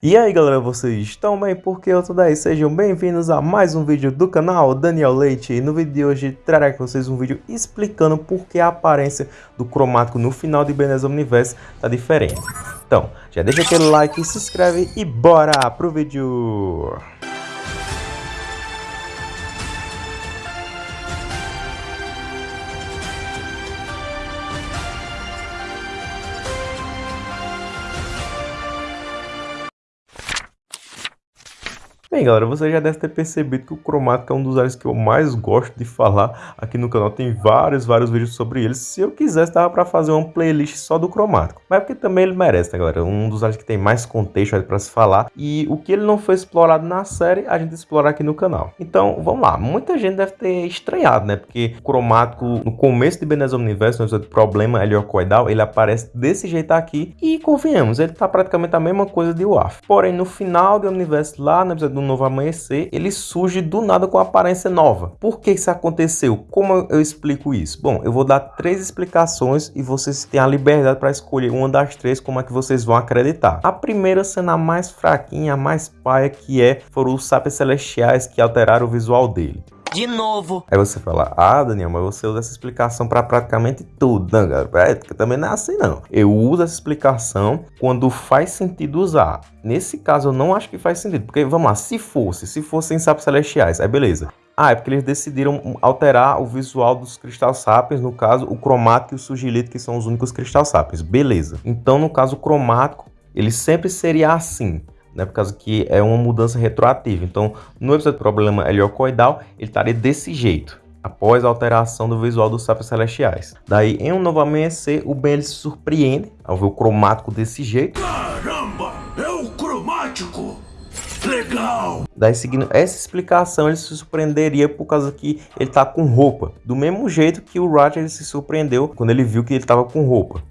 E aí galera, vocês estão bem? Porque eu tô daí, sejam bem-vindos a mais um vídeo do canal Daniel Leite E no vídeo de hoje trarei com vocês um vídeo explicando por que a aparência do cromático no final de Ebenezer Universe tá diferente Então, já deixa aquele like, se inscreve e bora pro vídeo! Bem galera, você já deve ter percebido que o cromático é um dos áreas que eu mais gosto de falar aqui no canal. Tem vários, vários vídeos sobre ele. Se eu quisesse, dava para fazer uma playlist só do cromático. Mas é porque também ele merece, né galera? Um dos áreas que tem mais contexto para se falar. E o que ele não foi explorado na série, a gente explora aqui no canal. Então, vamos lá. Muita gente deve ter estranhado, né? Porque o cromático, no começo de Benezão Universo, no episódio Problema heliocoidal, ele aparece desse jeito aqui. E convenhamos, ele tá praticamente a mesma coisa de WAF. Porém, no final do universo, lá no episódio do Novo Amanhecer, ele surge do nada com aparência nova. Por que isso aconteceu? Como eu explico isso? Bom, eu vou dar três explicações e vocês têm a liberdade para escolher uma das três como é que vocês vão acreditar. A primeira sendo a mais fraquinha, a mais paia, que é foram os sapiens celestiais que alteraram o visual dele de novo. Aí você fala, ah, Daniel, mas você usa essa explicação para praticamente tudo. Não, cara, também não é assim, não. Eu uso essa explicação quando faz sentido usar. Nesse caso, eu não acho que faz sentido. Porque, vamos lá, se fosse, se fossem sapos celestiais, aí beleza. Ah, é porque eles decidiram alterar o visual dos Crystal Sapiens, no caso, o cromático e o sugilito, que são os únicos Crystal Sapiens. Beleza. Então, no caso, o cromático, ele sempre seria assim né, por causa que é uma mudança retroativa. Então, no episódio do problema heliocoidal, ele estaria desse jeito, após a alteração do visual dos sapos celestiais. Daí, em um novo amanhecer, o Ben se surpreende ao ver o cromático desse jeito. Caramba, é o cromático! Legal! Daí, seguindo essa explicação, ele se surpreenderia por causa que ele tá com roupa. Do mesmo jeito que o Roger se surpreendeu quando ele viu que ele tava com roupa.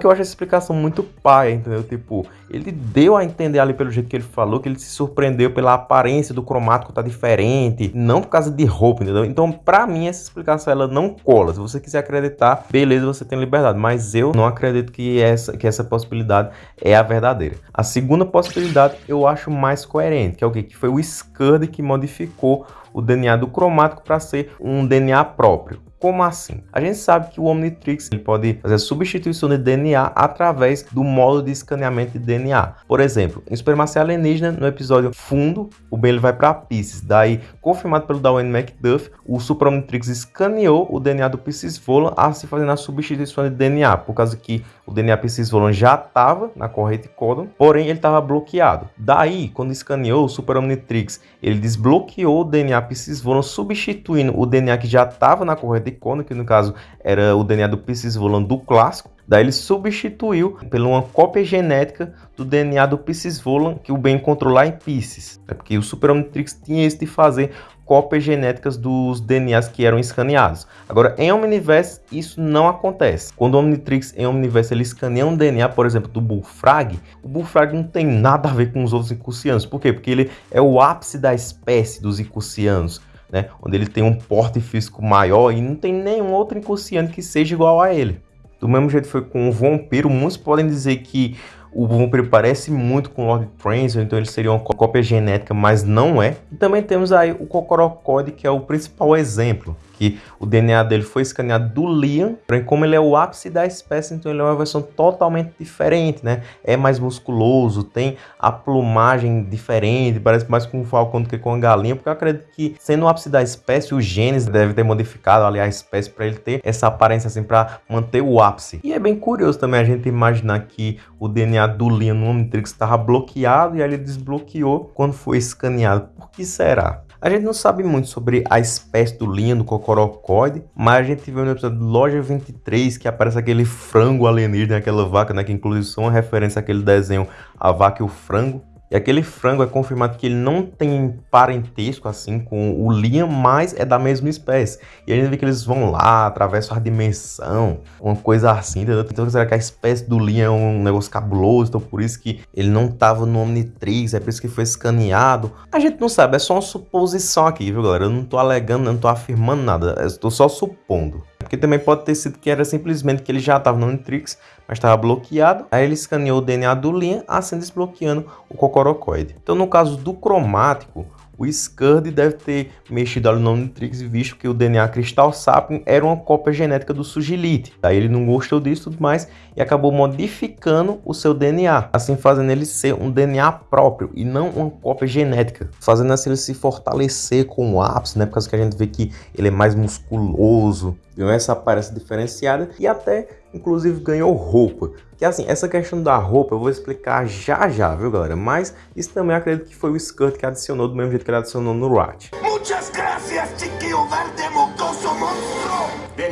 Que eu acho essa explicação muito pai, entendeu? Tipo, ele deu a entender ali pelo jeito que ele falou, que ele se surpreendeu pela aparência do cromático tá diferente, não por causa de roupa, entendeu? Então, pra mim, essa explicação, ela não cola. Se você quiser acreditar, beleza, você tem liberdade. Mas eu não acredito que essa, que essa possibilidade é a verdadeira. A segunda possibilidade, eu acho mais coerente, que é o quê? Que foi o Scud que modificou o DNA do cromático para ser um DNA próprio. Como assim? A gente sabe que o Omnitrix ele pode fazer a substituição de DNA através do modo de escaneamento de DNA. Por exemplo, em Supremacia Alienígena, no episódio Fundo, o Ben ele vai para Pisces. Daí, confirmado pelo Darwin McDuff, o Super Omnitrix escaneou o DNA do Pisces Volan, assim fazendo a substituição de DNA, por causa que o DNA Pisces Volan já estava na corrente códon, porém ele estava bloqueado. Daí, quando escaneou o Super Omnitrix, ele desbloqueou o DNA Pisces Volan, substituindo o DNA que já estava na corrente Icona, que no caso era o DNA do Pisces Volan do clássico. Daí ele substituiu por uma cópia genética do DNA do Pisces Volan que o Ben encontrou lá em Pisces. É porque o Super Omnitrix tinha isso de fazer cópias genéticas dos DNAs que eram escaneados. Agora, em Omniverse, isso não acontece. Quando o Omnitrix em Omniverse ele escaneia um DNA, por exemplo, do Bullfrag, o Bullfrag não tem nada a ver com os outros Icucianos. Por quê? Porque ele é o ápice da espécie dos Icucianos né? Onde ele tem um porte físico maior e não tem nenhum outro incursiano que seja igual a ele. Do mesmo jeito foi com o Vampiro, muitos podem dizer que o Vampiro parece muito com o Lord Transil, então ele seria uma cópia genética, mas não é. E também temos aí o Cocorocode, que é o principal exemplo que o DNA dele foi escaneado do Liam, porém como ele é o ápice da espécie, então ele é uma versão totalmente diferente, né? É mais musculoso, tem a plumagem diferente, parece mais com um falcão do que com a galinha, porque eu acredito que sendo o ápice da espécie, os genes devem ter modificado ali a espécie para ele ter essa aparência assim, para manter o ápice. E é bem curioso também a gente imaginar que o DNA do Liam no Omnitrix estava bloqueado e aí ele desbloqueou quando foi escaneado. Por que será? A gente não sabe muito sobre a espécie do linha do cocorocóide, mas a gente viu no episódio de Loja 23 que aparece aquele frango alienígena, aquela vaca, né, que inclusive são uma referência àquele desenho A Vaca e o Frango. E aquele frango é confirmado que ele não tem parentesco assim com o Liam, mas é da mesma espécie. E a gente vê que eles vão lá, atravessam a dimensão, uma coisa assim, entendeu? Então será que a espécie do Liam é um negócio cabuloso? Então por isso que ele não tava no Omnitrix, é por isso que foi escaneado. A gente não sabe, é só uma suposição aqui, viu galera? Eu não tô alegando, não tô afirmando nada, eu tô só supondo. Porque também pode ter sido que era simplesmente que ele já estava no Omnitrix, mas estava bloqueado. Aí ele escaneou o DNA do Liam, assim desbloqueando o Cocorocoide. Então no caso do cromático, o Scud deve ter mexido ali no Omnitrix e visto que o DNA Crystal Sapien era uma cópia genética do Sugilite. Daí ele não gostou disso tudo mais e acabou modificando o seu DNA, assim fazendo ele ser um DNA próprio e não uma cópia genética, fazendo assim ele se fortalecer com o ápice, né? Por causa que a gente vê que ele é mais musculoso, ganhou essa aparência diferenciada e até inclusive ganhou roupa. Que assim, essa questão da roupa eu vou explicar já já, viu galera? Mas isso também acredito que foi o Skirt que adicionou do mesmo jeito que ele adicionou no Rat.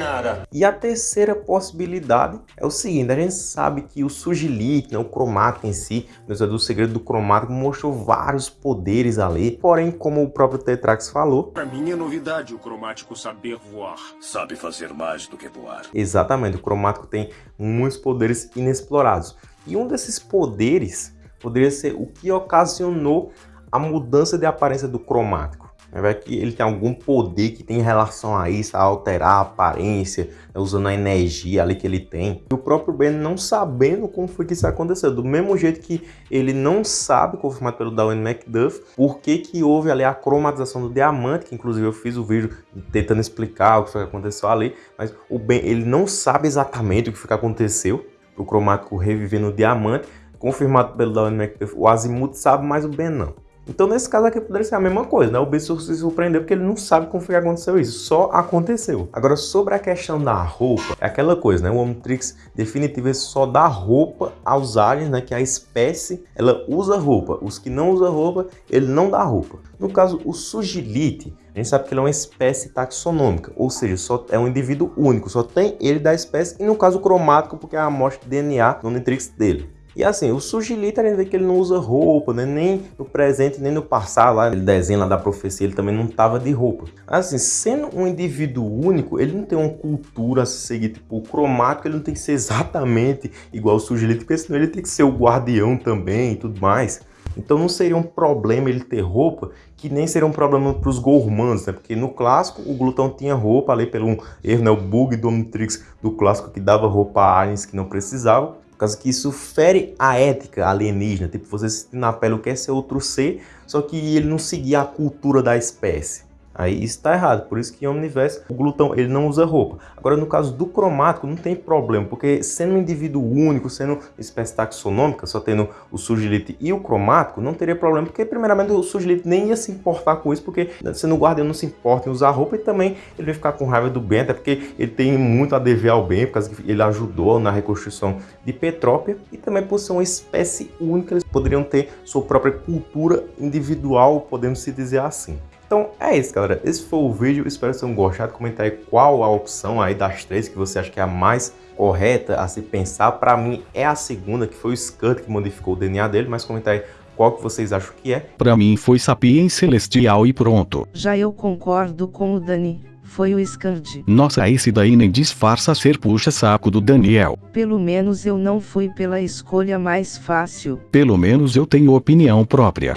Nada. E a terceira possibilidade é o seguinte, a gente sabe que o Sugilite, né, o cromático em si, do segredo do cromático, mostrou vários poderes ali, porém, como o próprio Tetrax falou... Pra mim é novidade o cromático saber voar. Sabe fazer mais do que voar. Exatamente, o cromático tem muitos poderes inexplorados. E um desses poderes poderia ser o que ocasionou a mudança de aparência do cromático. Vai que ele tem algum poder que tem relação a isso, a alterar a aparência, né, usando a energia ali que ele tem. E o próprio Ben não sabendo como foi que isso aconteceu. Do mesmo jeito que ele não sabe, confirmado pelo Darwin McDuff, por que que houve ali a cromatização do diamante, que inclusive eu fiz o vídeo tentando explicar o que foi que aconteceu ali, mas o Ben ele não sabe exatamente o que foi que aconteceu, o cromático reviver no diamante, confirmado pelo Darwin McDuff, o Azimuth sabe, mas o Ben não. Então, nesse caso aqui, poderia ser a mesma coisa, né? O Bessour se surpreendeu porque ele não sabe como foi que aconteceu isso, só aconteceu. Agora, sobre a questão da roupa, é aquela coisa, né? O Omnitrix definitivo só dá roupa aos aliens, né? Que a espécie, ela usa roupa. Os que não usam roupa, ele não dá roupa. No caso, o Sugilite, a gente sabe que ele é uma espécie taxonômica, ou seja, só é um indivíduo único, só tem ele da espécie, e no caso cromático, porque é a amostra de DNA no Omnitrix dele. E assim, o Sugilita, a gente vê que ele não usa roupa, né? nem no presente, nem no passado, lá, ele desenho lá da profecia, ele também não tava de roupa. Assim, sendo um indivíduo único, ele não tem uma cultura a seguir, tipo, o cromático, ele não tem que ser exatamente igual o Sugilita, porque senão ele tem que ser o guardião também e tudo mais. Então não seria um problema ele ter roupa, que nem seria um problema para os gourmands, né? Porque no clássico o Glutão tinha roupa ali pelo um erro, né? O bug do Omnitrix do clássico que dava roupa a aliens que não precisavam. Por causa que isso fere a ética alienígena. Tipo, você sentir na pele o que é ser outro ser, só que ele não seguia a cultura da espécie. Aí isso está errado, por isso que em Omniverse o glutão ele não usa roupa. Agora no caso do cromático não tem problema, porque sendo um indivíduo único, sendo espécie taxonômica, só tendo o surgilite e o cromático, não teria problema, porque primeiramente o surgilite nem ia se importar com isso, porque sendo o guardião não se importa em usar roupa e também ele vai ficar com raiva do Ben, até porque ele tem muito a dever ao Ben, por causa que ele ajudou na reconstrução de Petrópia e também por ser uma espécie única, eles poderiam ter sua própria cultura individual, podemos se dizer assim. Então é isso, galera. Esse foi o vídeo. Espero que vocês tenham gostado. Comenta aí qual a opção aí das três que você acha que é a mais correta a se pensar. Para mim é a segunda, que foi o Scud que modificou o DNA dele. Mas comenta aí qual que vocês acham que é. Para mim foi Sapiens Celestial e pronto. Já eu concordo com o Dani. Foi o Scud. Nossa, esse daí nem disfarça ser puxa-saco do Daniel. Pelo menos eu não fui pela escolha mais fácil. Pelo menos eu tenho opinião própria.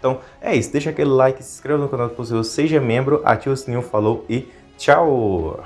Então é isso, deixa aquele like, se inscreva no canal se possível, seja membro, ativa o sininho, falou e tchau!